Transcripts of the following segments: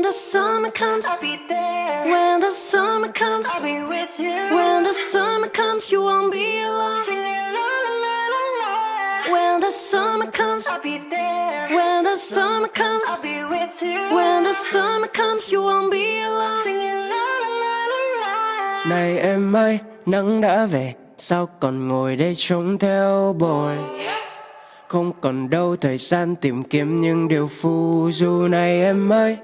When the summer comes, I'll be there. when the summer comes, I'll be with you. when the summer comes, you won't be alone. Singing la la la la la. When the summer comes, I'll be there. when the summer comes, I'll be with you. when the summer comes, you won't be alone. Singing la la la la la. Này em ơi, nắng đã về, sao còn ngồi đây trông theo bồi? Không còn đâu thời gian tìm kiếm những điều phù du này em ơi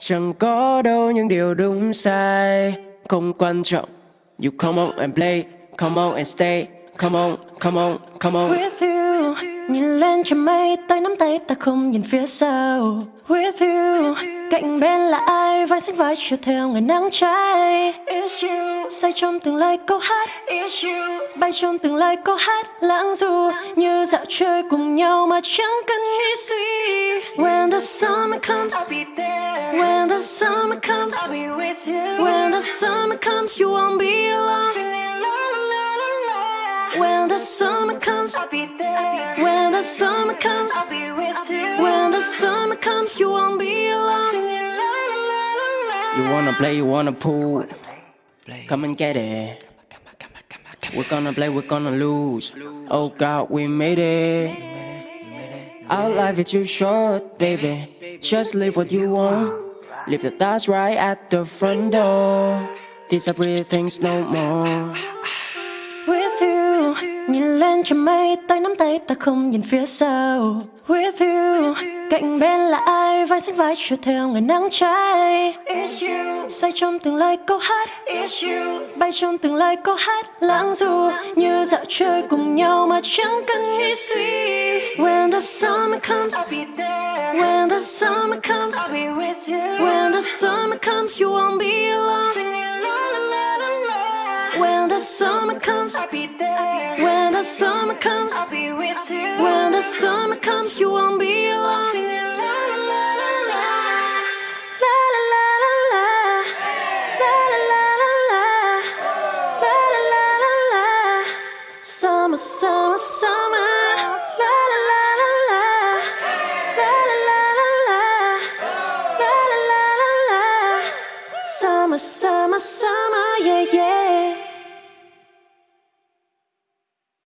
Chẳng có đâu những điều đúng sai Không quan trọng You come on and play, come on and stay Come on, come on, come on With you, nhìn lên trên mây, tay nắm tay ta không nhìn phía sau. With you, cạnh bên là ai, vai xích vai chiều theo ngày nắng cháy. It's you. Say trong từng lời câu hát, It's you. bay trong từng lời câu hát lãng du như dạo chơi cùng nhau mà chẳng cần nghĩ suy. When the summer comes, I'll be there. when the summer comes, I'll be with you. when the summer comes, you won't be alone. La la la la la. When the summer comes, I'll be there. when the summer comes, I'll be with you. when the summer comes, you won't be alone. La la la la la. You wanna play, you wanna pull Come and get it We're gonna play, we're gonna lose Oh God, we made it Our life is too short, baby Just live what you want Leave your thoughts right at the front door These are pretty things no more With you, nhìn lên trên mây, tay nắm tay ta không nhìn phía sau. With you, cạnh bên là ai, vai xích vai chiều theo ngày nắng cháy. It's you. Say trong từng lời câu hát, It's you. bay trong từng lời câu hát lãng du như dạo chơi cùng nhau mà chẳng cần nghĩ suy. When the summer comes, I'll be there. When the summer comes, I'll be with you. When the summer comes, you won't be alone. When the summer comes, I'll be there. When the summer comes, I'll be with you. When the summer comes, you won't be alone. Summer, summer, summer, la la. my.